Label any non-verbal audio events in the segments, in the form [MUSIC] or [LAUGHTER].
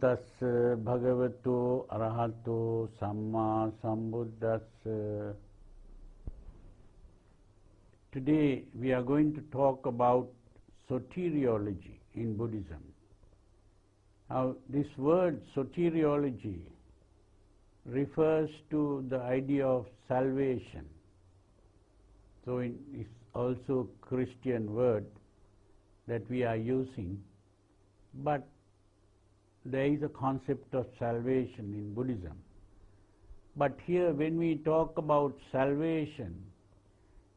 Tassa bhagavato arahato samma sambuddhassa. Today we are going to talk about soteriology in Buddhism. Now this word soteriology refers to the idea of salvation. So it is also Christian word that we are using, but there is a concept of salvation in Buddhism. But here when we talk about salvation,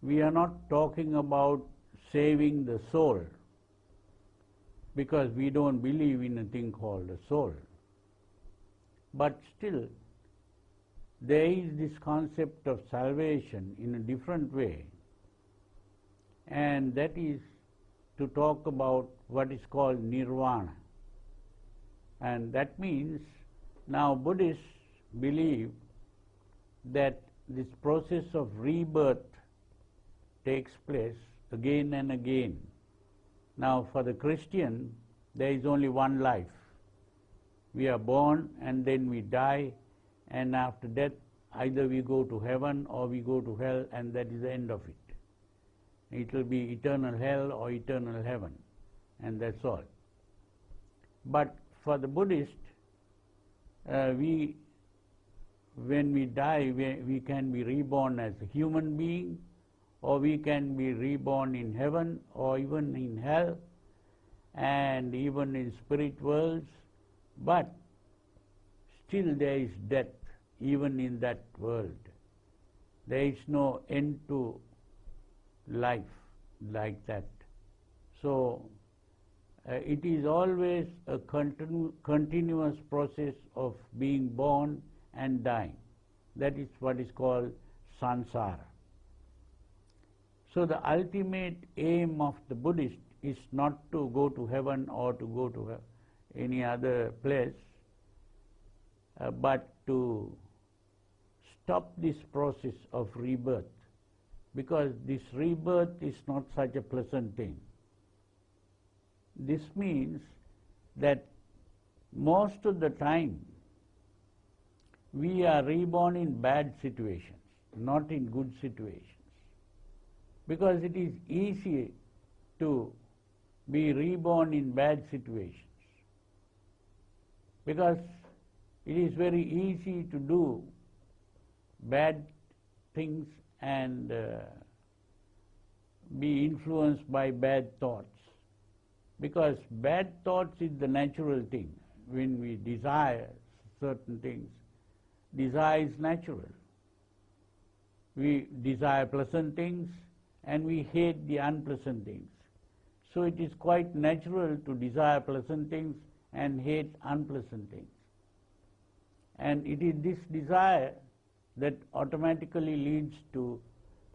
we are not talking about saving the soul, because we don't believe in a thing called a soul. But still, there is this concept of salvation in a different way, and that is to talk about what is called nirvana. And that means now Buddhists believe that this process of rebirth takes place again and again. Now for the Christian, there is only one life. We are born and then we die, and after death, either we go to heaven or we go to hell, and that is the end of it. It will be eternal hell or eternal heaven, and that's all. But for the Buddhist, uh, we, when we die, we, we can be reborn as a human being, or we can be reborn in heaven, or even in hell, and even in spirit worlds, but still there is death, even in that world. There is no end to life like that. So, uh, it is always a continu continuous process of being born and dying. That is what is called samsara. So the ultimate aim of the Buddhist is not to go to heaven or to go to any other place, uh, but to stop this process of rebirth because this rebirth is not such a pleasant thing. This means that most of the time we are reborn in bad situations, not in good situations. Because it is easy to be reborn in bad situations. Because it is very easy to do bad things and uh, be influenced by bad thoughts. Because bad thoughts is the natural thing. When we desire certain things, desire is natural. We desire pleasant things and we hate the unpleasant things. So it is quite natural to desire pleasant things and hate unpleasant things. And it is this desire that automatically leads to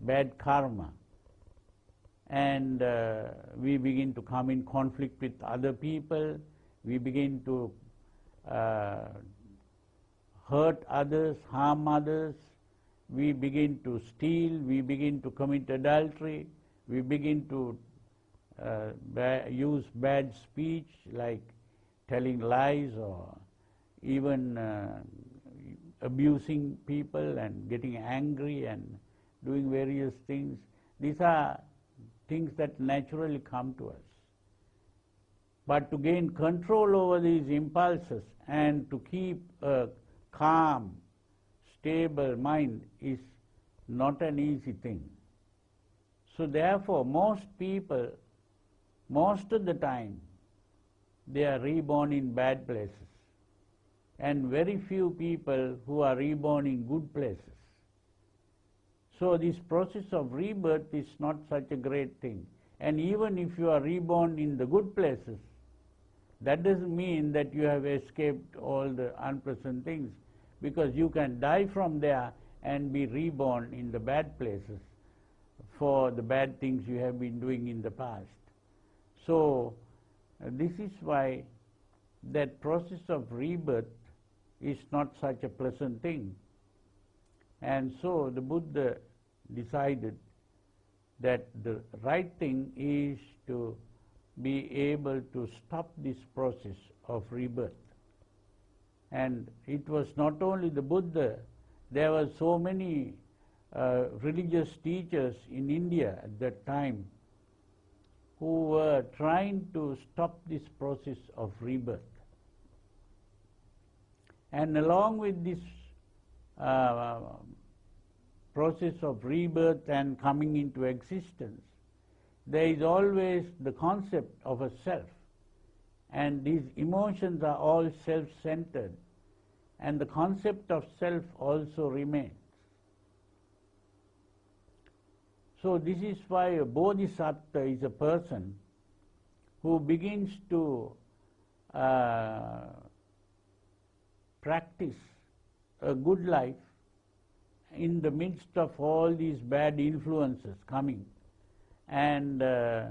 bad karma. And uh, we begin to come in conflict with other people, we begin to uh, hurt others, harm others, we begin to steal, we begin to commit adultery, we begin to uh, ba use bad speech like telling lies or even uh, abusing people and getting angry and doing various things. These are things that naturally come to us. But to gain control over these impulses and to keep a calm, stable mind is not an easy thing. So therefore, most people, most of the time, they are reborn in bad places and very few people who are reborn in good places. So this process of rebirth is not such a great thing. And even if you are reborn in the good places, that doesn't mean that you have escaped all the unpleasant things, because you can die from there and be reborn in the bad places for the bad things you have been doing in the past. So uh, this is why that process of rebirth is not such a pleasant thing. And so the Buddha decided that the right thing is to be able to stop this process of rebirth. And it was not only the Buddha, there were so many uh, religious teachers in India at that time who were trying to stop this process of rebirth. And along with this uh, process of rebirth and coming into existence, there is always the concept of a self. And these emotions are all self-centered. And the concept of self also remains. So this is why a bodhisattva is a person who begins to uh, practice a good life in the midst of all these bad influences coming and uh,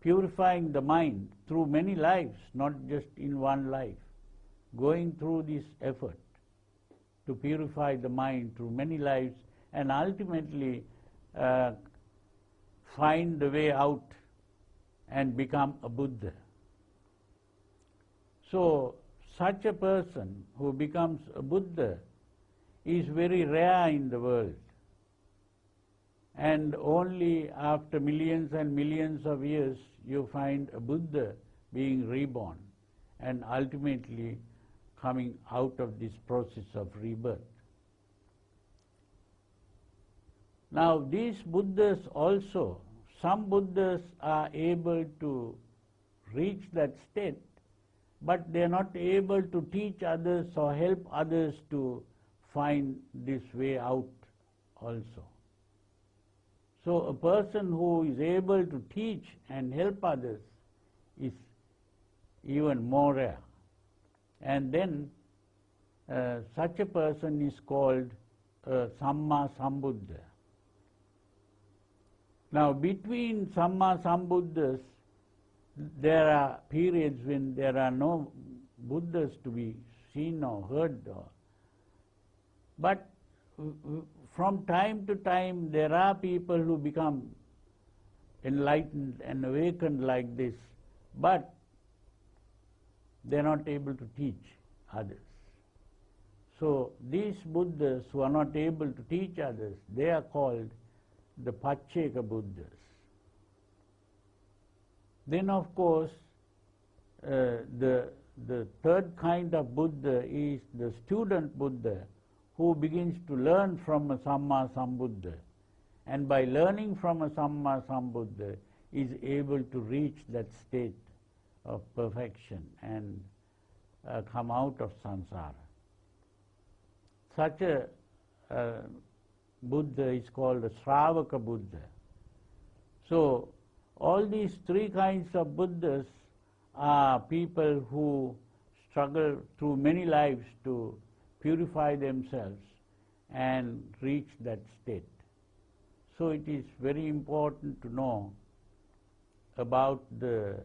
purifying the mind through many lives, not just in one life, going through this effort to purify the mind through many lives and ultimately uh, find the way out and become a Buddha. So, such a person who becomes a Buddha is very rare in the world. And only after millions and millions of years you find a Buddha being reborn and ultimately coming out of this process of rebirth. Now these Buddhas also, some Buddhas are able to reach that state, but they are not able to teach others or help others to find this way out also. So a person who is able to teach and help others is even more rare. And then uh, such a person is called uh, Samma Sambuddha. Now between Samma Sambuddhas, there are periods when there are no Buddhas to be seen or heard or but from time to time there are people who become enlightened and awakened like this, but they are not able to teach others. So these Buddhas who are not able to teach others, they are called the Pacceka Buddhas. Then of course, uh, the, the third kind of Buddha is the student Buddha who begins to learn from a Samma Sambuddha and by learning from a Samma Sambuddha is able to reach that state of perfection and uh, come out of samsara. Such a uh, Buddha is called a Sravaka Buddha. So all these three kinds of Buddhas are people who struggle through many lives to purify themselves and reach that state. So it is very important to know about the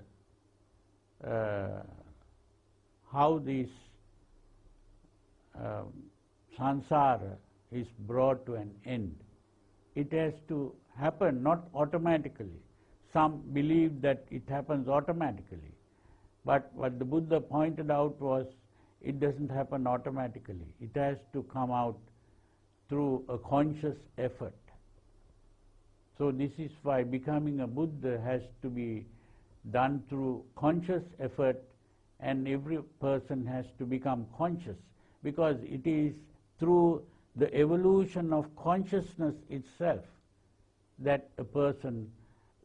uh, how this uh, samsara is brought to an end. It has to happen not automatically. Some believe that it happens automatically. But what the Buddha pointed out was it doesn't happen automatically. It has to come out through a conscious effort. So this is why becoming a Buddha has to be done through conscious effort and every person has to become conscious because it is through the evolution of consciousness itself that a person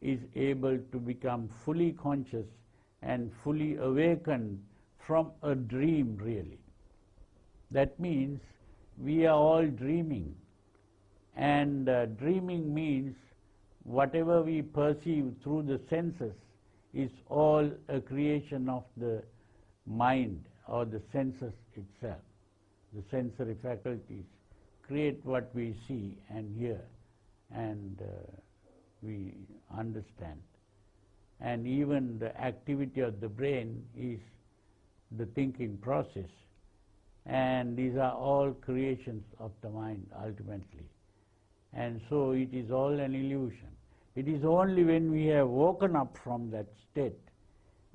is able to become fully conscious and fully awakened from a dream really. That means we are all dreaming and uh, dreaming means whatever we perceive through the senses is all a creation of the mind or the senses itself. The sensory faculties create what we see and hear and uh, we understand. And even the activity of the brain is the thinking process. And these are all creations of the mind ultimately. And so it is all an illusion. It is only when we have woken up from that state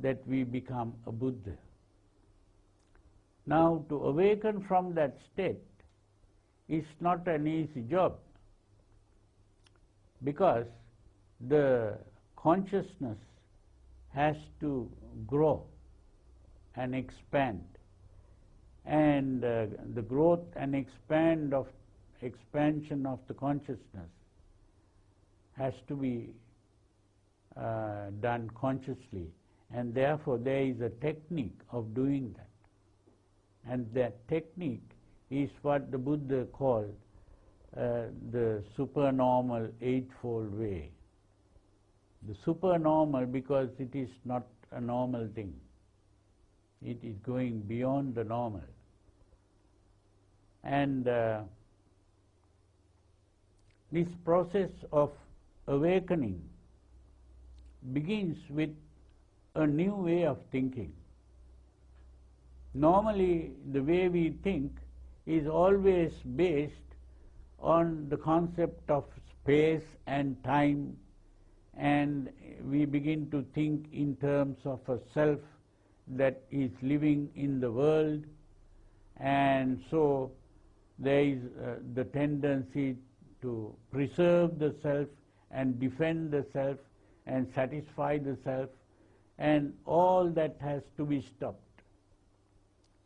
that we become a Buddha. Now, to awaken from that state is not an easy job because the consciousness has to grow and expand and uh, the growth and expand of expansion of the consciousness has to be uh, done consciously and therefore there is a technique of doing that and that technique is what the Buddha called uh, the supernormal eightfold way. The supernormal because it is not a normal thing. It is going beyond the normal. And uh, this process of awakening begins with a new way of thinking. Normally, the way we think is always based on the concept of space and time, and we begin to think in terms of a self that is living in the world, and so there is uh, the tendency to preserve the self and defend the self and satisfy the self, and all that has to be stopped.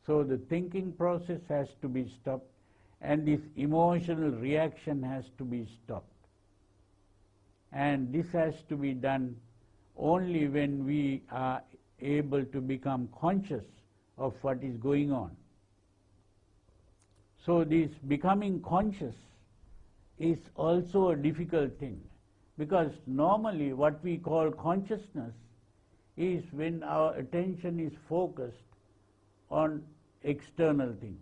So the thinking process has to be stopped, and this emotional reaction has to be stopped. And this has to be done only when we are able to become conscious of what is going on. So this becoming conscious is also a difficult thing because normally what we call consciousness is when our attention is focused on external things.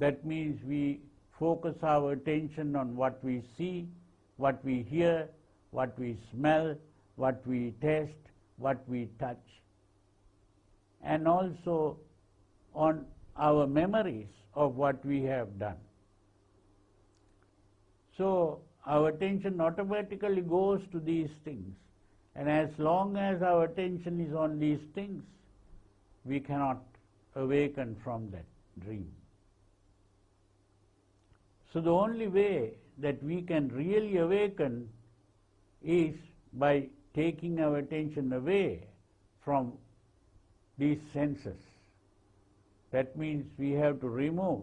That means we focus our attention on what we see, what we hear, what we smell, what we taste, what we touch, and also on our memories of what we have done. So our attention automatically goes to these things. And as long as our attention is on these things, we cannot awaken from that dream. So the only way that we can really awaken is by taking our attention away from these senses. That means we have to remove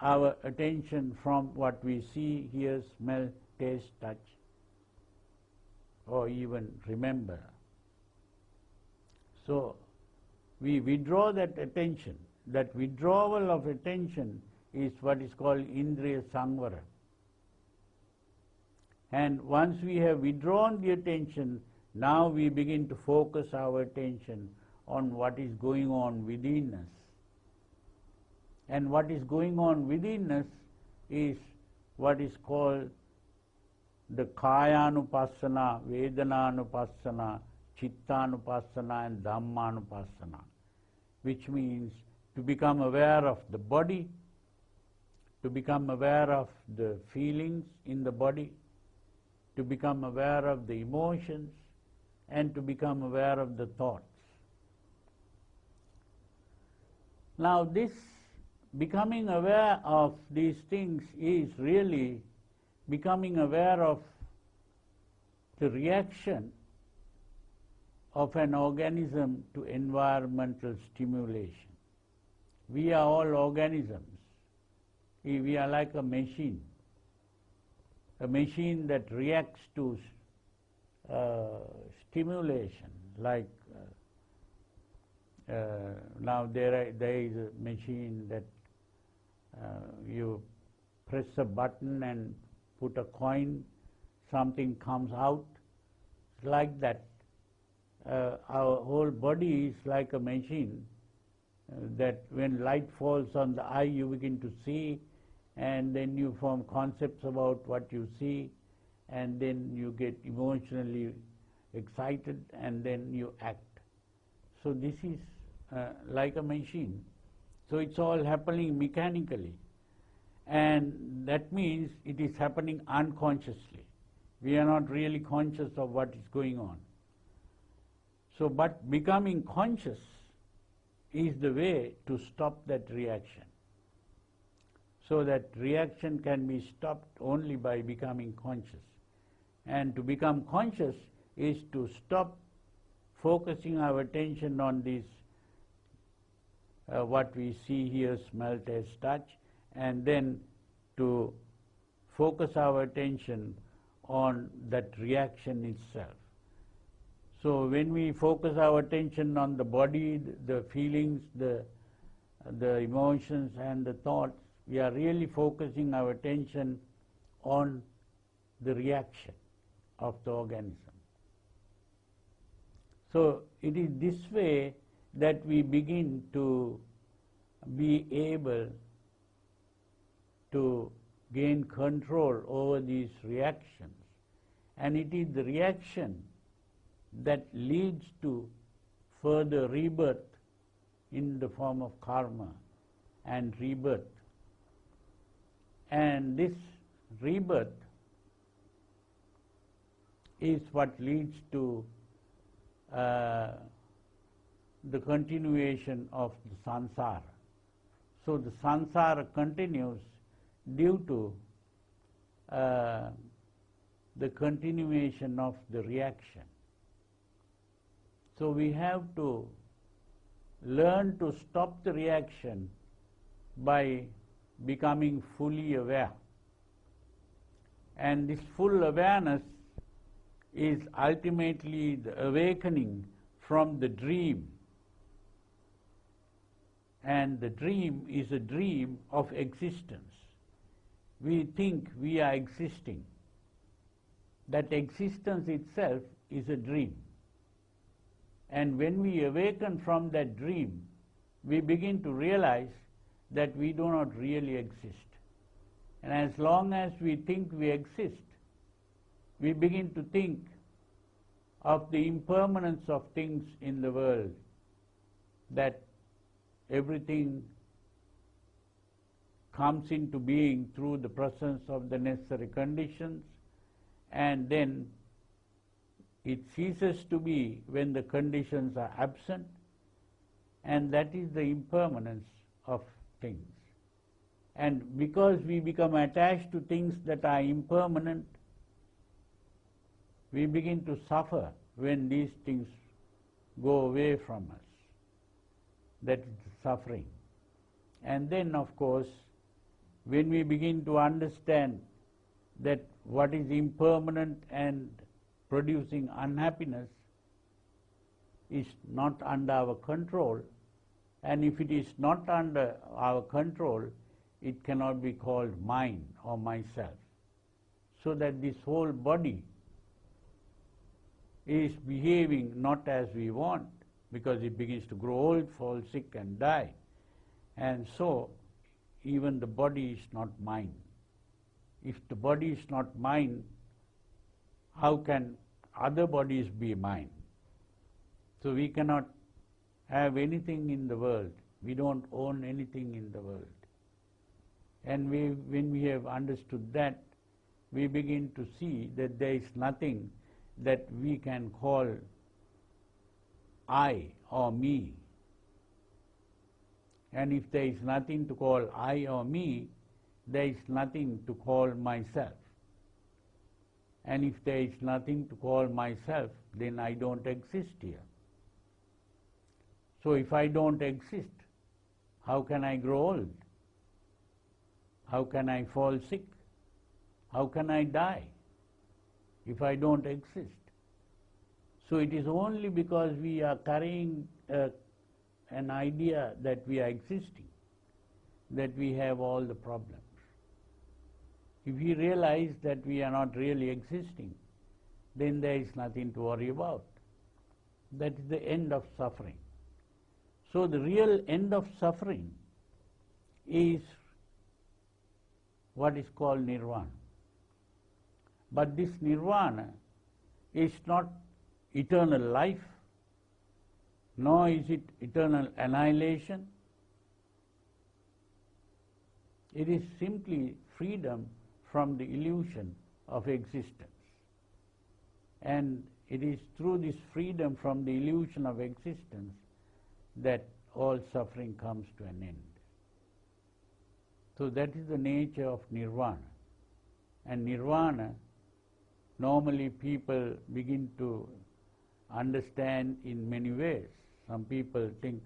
our attention from what we see, hear, smell, taste, touch, or even remember. So we withdraw that attention. That withdrawal of attention is what is called Indriya Samvara. And once we have withdrawn the attention, now we begin to focus our attention on what is going on within us. And what is going on within us is what is called the Kayanupassana, Vedananupassana, Chittanupassana and Dhammanupassana, which means to become aware of the body, to become aware of the feelings in the body, to become aware of the emotions, and to become aware of the thoughts. Now this becoming aware of these things is really becoming aware of the reaction of an organism to environmental stimulation. We are all organisms. We are like a machine, a machine that reacts to uh, stimulation, like uh, uh, now there, are, there is a machine that uh, you press a button and put a coin, something comes out. Like that. Uh, our whole body is like a machine that when light falls on the eye you begin to see and then you form concepts about what you see and then you get emotionally excited and then you act. So this is uh, like a machine. So it's all happening mechanically. And that means it is happening unconsciously. We are not really conscious of what is going on. So, but becoming conscious is the way to stop that reaction. So that reaction can be stopped only by becoming conscious. And to become conscious is to stop focusing our attention on this, uh, what we see, hear, smell, taste, touch, and then to focus our attention on that reaction itself. So when we focus our attention on the body, the feelings, the, the emotions and the thoughts, we are really focusing our attention on the reaction of the organism. So it is this way that we begin to be able to gain control over these reactions. And it is the reaction that leads to further rebirth in the form of karma and rebirth. And this rebirth is what leads to uh, the continuation of the samsara. So the samsara continues due to uh, the continuation of the reaction. So we have to learn to stop the reaction by becoming fully aware. And this full awareness is ultimately the awakening from the dream. And the dream is a dream of existence. We think we are existing. That existence itself is a dream. And when we awaken from that dream, we begin to realize that we do not really exist. And as long as we think we exist, we begin to think of the impermanence of things in the world, that everything comes into being through the presence of the necessary conditions, and then it ceases to be when the conditions are absent, and that is the impermanence of things. And because we become attached to things that are impermanent, we begin to suffer when these things go away from us. That is suffering. And then, of course, when we begin to understand that what is impermanent and producing unhappiness is not under our control, and if it is not under our control, it cannot be called mine or myself. So that this whole body is behaving not as we want, because it begins to grow old, fall sick and die. And so, even the body is not mine. If the body is not mine, how can other bodies be mine? So we cannot have anything in the world. We don't own anything in the world. And we, when we have understood that, we begin to see that there is nothing that we can call I or me. And if there is nothing to call I or me, there is nothing to call myself. And if there is nothing to call myself, then I don't exist here. So if I don't exist, how can I grow old? How can I fall sick? How can I die if I don't exist? So it is only because we are carrying uh, an idea that we are existing that we have all the problems. If we realize that we are not really existing, then there is nothing to worry about. That is the end of suffering. So the real end of suffering is what is called nirvana. But this nirvana is not eternal life, nor is it eternal annihilation. It is simply freedom from the illusion of existence. And it is through this freedom from the illusion of existence that all suffering comes to an end. So that is the nature of nirvana. And nirvana, normally people begin to understand in many ways. Some people think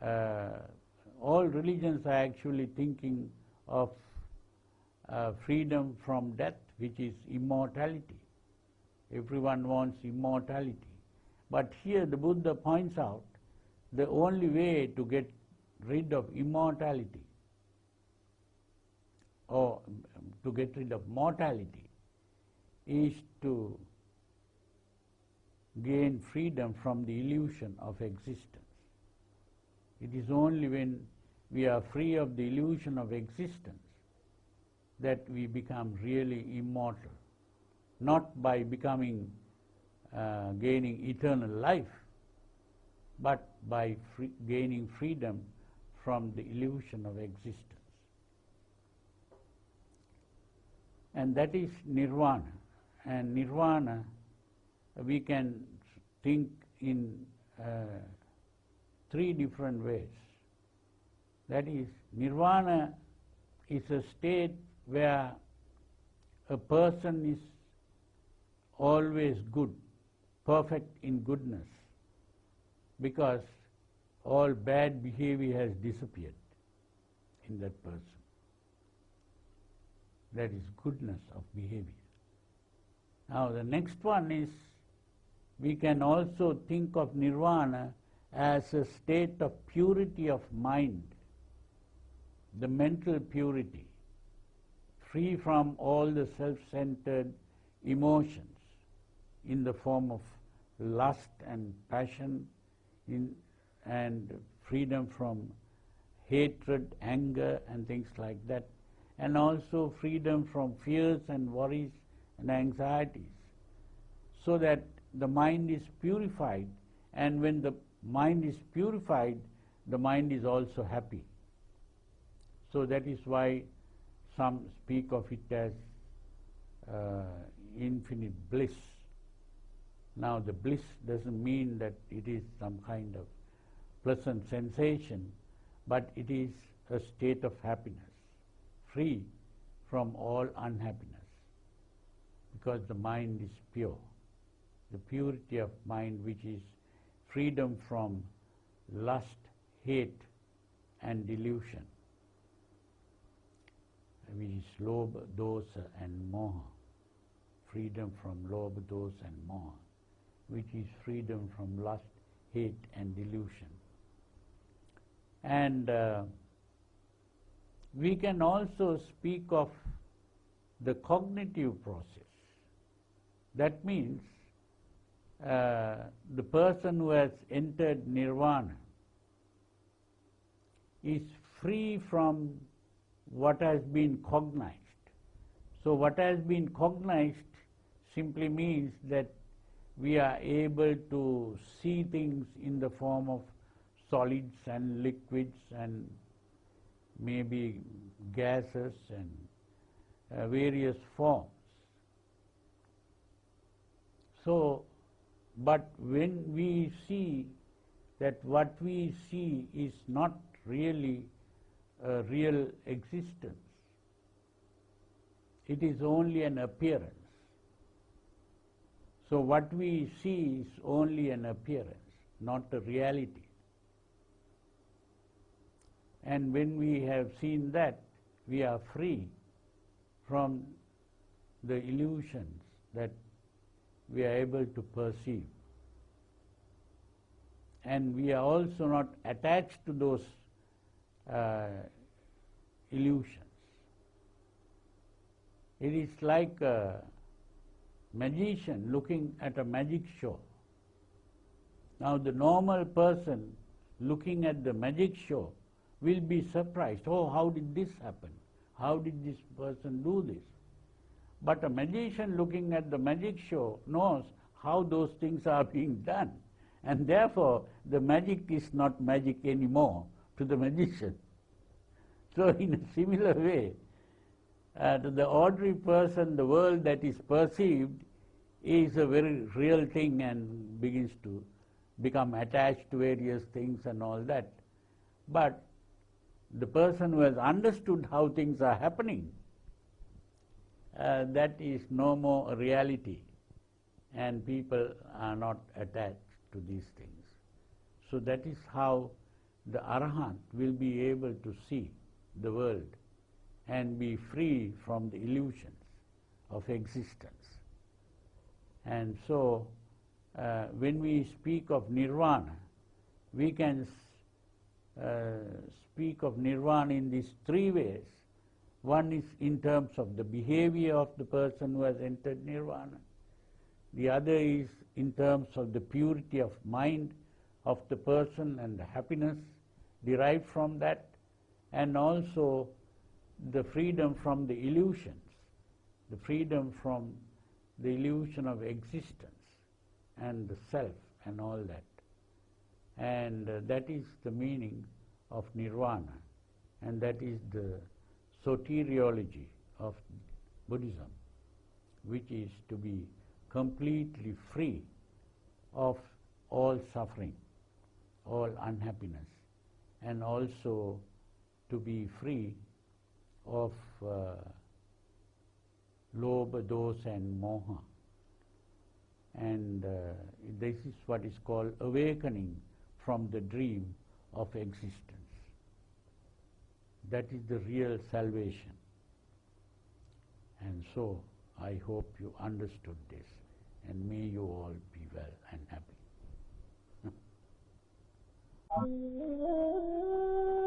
uh, all religions are actually thinking of uh, freedom from death, which is immortality. Everyone wants immortality. But here the Buddha points out the only way to get rid of immortality or to get rid of mortality is to gain freedom from the illusion of existence. It is only when we are free of the illusion of existence that we become really immortal, not by becoming, uh, gaining eternal life, but by free gaining freedom from the illusion of existence. And that is nirvana. And nirvana we can think in uh, three different ways. That is, nirvana is a state where a person is always good, perfect in goodness, because all bad behavior has disappeared in that person. That is goodness of behavior. Now the next one is we can also think of nirvana as a state of purity of mind, the mental purity, free from all the self-centered emotions in the form of lust and passion in, and freedom from hatred, anger and things like that, and also freedom from fears and worries and anxieties, so that the mind is purified, and when the mind is purified, the mind is also happy. So that is why some speak of it as uh, infinite bliss. Now the bliss doesn't mean that it is some kind of pleasant sensation, but it is a state of happiness, free from all unhappiness, because the mind is pure the purity of mind which is freedom from lust, hate and delusion, which is lobha, dosa and moha. Freedom from lobha, dosa and moha, which is freedom from lust, hate and delusion. And uh, we can also speak of the cognitive process. That means uh, the person who has entered nirvana is free from what has been cognized. So what has been cognized simply means that we are able to see things in the form of solids and liquids and maybe gases and uh, various forms. So but when we see that what we see is not really a real existence, it is only an appearance. So what we see is only an appearance, not a reality. And when we have seen that, we are free from the illusions that we are able to perceive. And we are also not attached to those uh, illusions. It is like a magician looking at a magic show. Now the normal person looking at the magic show will be surprised. Oh, how did this happen? How did this person do this? But a magician looking at the magic show knows how those things are [LAUGHS] being done. And therefore, the magic is not magic anymore to the [LAUGHS] magician. So in a similar way, uh, the ordinary person, the world that is perceived is a very real thing and begins to become attached to various things and all that. But the person who has understood how things are happening, uh, that is no more a reality and people are not attached to these things. So that is how the Arahant will be able to see the world and be free from the illusions of existence. And so, uh, when we speak of nirvana, we can uh, speak of nirvana in these three ways. One is in terms of the behavior of the person who has entered nirvana. The other is in terms of the purity of mind of the person and the happiness derived from that, and also the freedom from the illusions, the freedom from the illusion of existence and the self and all that. And uh, that is the meaning of nirvana, and that is the soteriology of Buddhism, which is to be completely free of all suffering, all unhappiness, and also to be free of uh, lobha, and moha. And uh, this is what is called awakening from the dream of existence. That is the real salvation. And so I hope you understood this and may you all be well and happy. [LAUGHS]